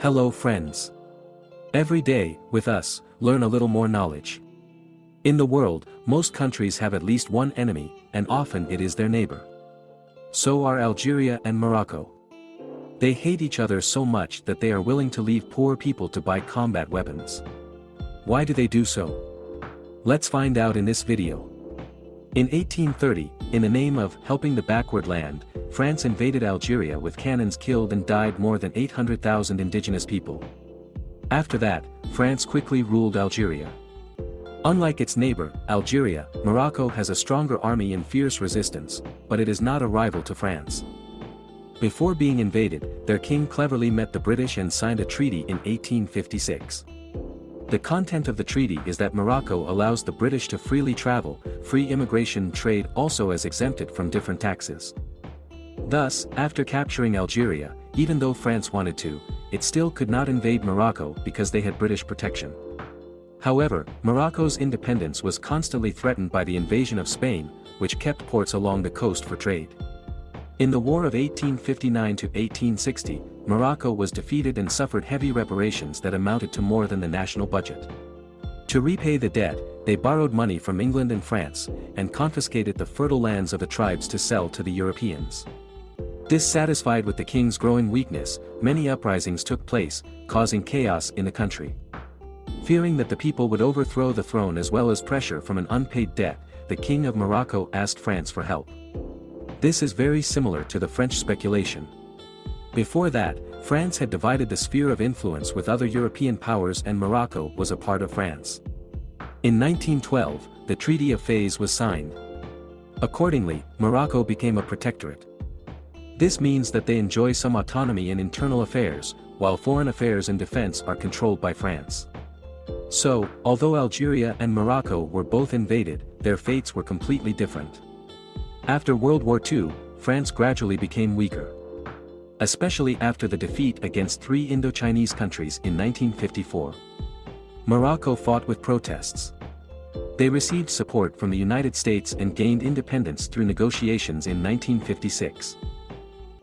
Hello friends. Every day, with us, learn a little more knowledge. In the world, most countries have at least one enemy, and often it is their neighbor. So are Algeria and Morocco. They hate each other so much that they are willing to leave poor people to buy combat weapons. Why do they do so? Let's find out in this video. In 1830, in the name of helping the backward land, France invaded Algeria with cannons killed and died more than 800,000 indigenous people. After that, France quickly ruled Algeria. Unlike its neighbor, Algeria, Morocco has a stronger army and fierce resistance, but it is not a rival to France. Before being invaded, their king cleverly met the British and signed a treaty in 1856. The content of the treaty is that Morocco allows the British to freely travel, free immigration trade also as exempted from different taxes. Thus, after capturing Algeria, even though France wanted to, it still could not invade Morocco because they had British protection. However, Morocco's independence was constantly threatened by the invasion of Spain, which kept ports along the coast for trade. In the War of 1859 to 1860, Morocco was defeated and suffered heavy reparations that amounted to more than the national budget. To repay the debt, they borrowed money from England and France, and confiscated the fertile lands of the tribes to sell to the Europeans. Dissatisfied with the king's growing weakness, many uprisings took place, causing chaos in the country. Fearing that the people would overthrow the throne as well as pressure from an unpaid debt, the king of Morocco asked France for help. This is very similar to the French speculation. Before that, France had divided the sphere of influence with other European powers and Morocco was a part of France. In 1912, the Treaty of Fez was signed. Accordingly, Morocco became a protectorate. This means that they enjoy some autonomy in internal affairs, while foreign affairs and defense are controlled by France. So, although Algeria and Morocco were both invaded, their fates were completely different. After World War II, France gradually became weaker. Especially after the defeat against three Indo-Chinese countries in 1954. Morocco fought with protests. They received support from the United States and gained independence through negotiations in 1956.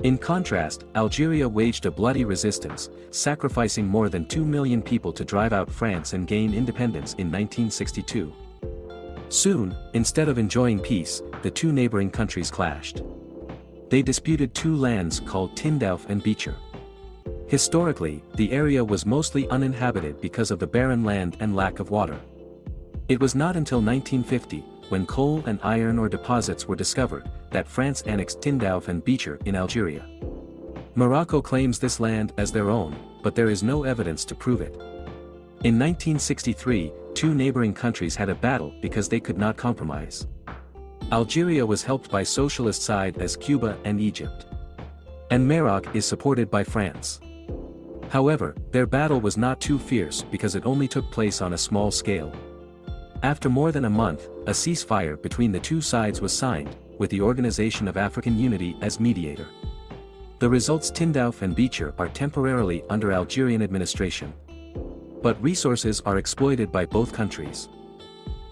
In contrast, Algeria waged a bloody resistance, sacrificing more than 2 million people to drive out France and gain independence in 1962. Soon, instead of enjoying peace, the two neighboring countries clashed. They disputed two lands called Tindouf and Bechar. Historically, the area was mostly uninhabited because of the barren land and lack of water. It was not until 1950, when coal and iron ore deposits were discovered, that France annexed Tindouf and Bechar in Algeria. Morocco claims this land as their own, but there is no evidence to prove it. In 1963, two neighboring countries had a battle because they could not compromise. Algeria was helped by socialist side as Cuba and Egypt. And Maroc is supported by France. However, their battle was not too fierce because it only took place on a small scale. After more than a month, a ceasefire between the two sides was signed, with the Organization of African Unity as mediator. The results Tindouf and Bechar are temporarily under Algerian administration. But resources are exploited by both countries.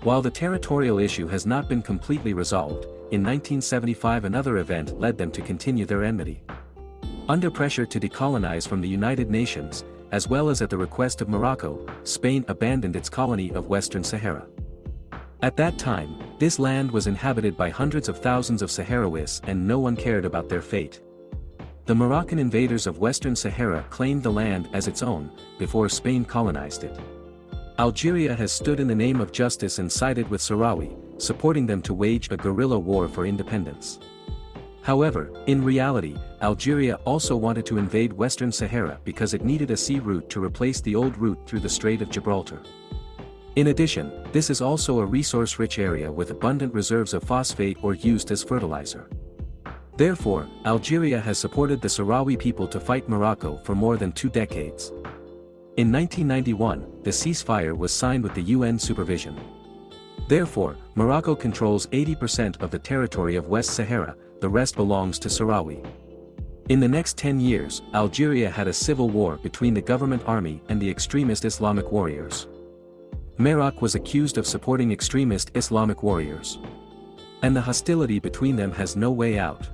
While the territorial issue has not been completely resolved, in 1975 another event led them to continue their enmity. Under pressure to decolonize from the United Nations, as well as at the request of Morocco, Spain abandoned its colony of Western Sahara. At that time, this land was inhabited by hundreds of thousands of Sahrawis and no one cared about their fate. The Moroccan invaders of Western Sahara claimed the land as its own, before Spain colonized it. Algeria has stood in the name of justice and sided with Sahrawi, supporting them to wage a guerrilla war for independence. However, in reality, Algeria also wanted to invade Western Sahara because it needed a sea route to replace the old route through the Strait of Gibraltar. In addition, this is also a resource-rich area with abundant reserves of phosphate or used as fertilizer. Therefore, Algeria has supported the Sahrawi people to fight Morocco for more than two decades. In 1991, the ceasefire was signed with the UN supervision. Therefore, Morocco controls 80% of the territory of West Sahara, the rest belongs to Sahrawi. In the next 10 years, Algeria had a civil war between the government army and the extremist Islamic warriors. Maroc was accused of supporting extremist Islamic warriors. And the hostility between them has no way out.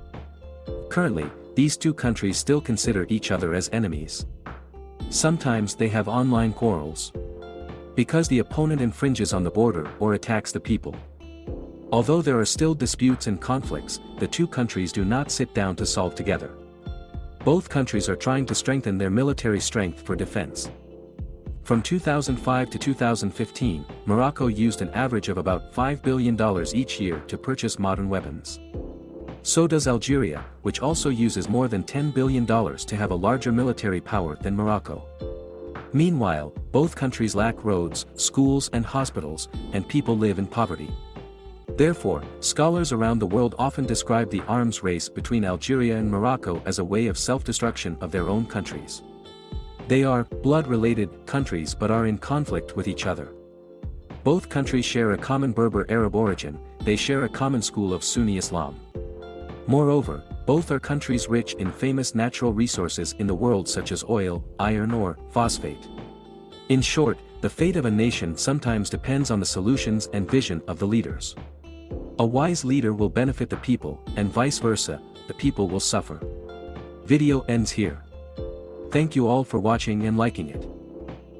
Currently, these two countries still consider each other as enemies. Sometimes they have online quarrels. Because the opponent infringes on the border or attacks the people. Although there are still disputes and conflicts, the two countries do not sit down to solve together. Both countries are trying to strengthen their military strength for defense. From 2005 to 2015, Morocco used an average of about $5 billion each year to purchase modern weapons. So does Algeria, which also uses more than $10 billion to have a larger military power than Morocco. Meanwhile, both countries lack roads, schools and hospitals, and people live in poverty. Therefore, scholars around the world often describe the arms race between Algeria and Morocco as a way of self-destruction of their own countries. They are blood-related countries but are in conflict with each other. Both countries share a common Berber Arab origin, they share a common school of Sunni Islam. Moreover, both are countries rich in famous natural resources in the world such as oil, iron ore, phosphate. In short, the fate of a nation sometimes depends on the solutions and vision of the leaders. A wise leader will benefit the people, and vice versa, the people will suffer. Video ends here. Thank you all for watching and liking it.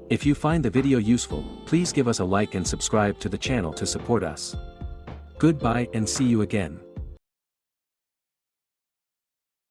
If you find the video useful, please give us a like and subscribe to the channel to support us. Goodbye and see you again.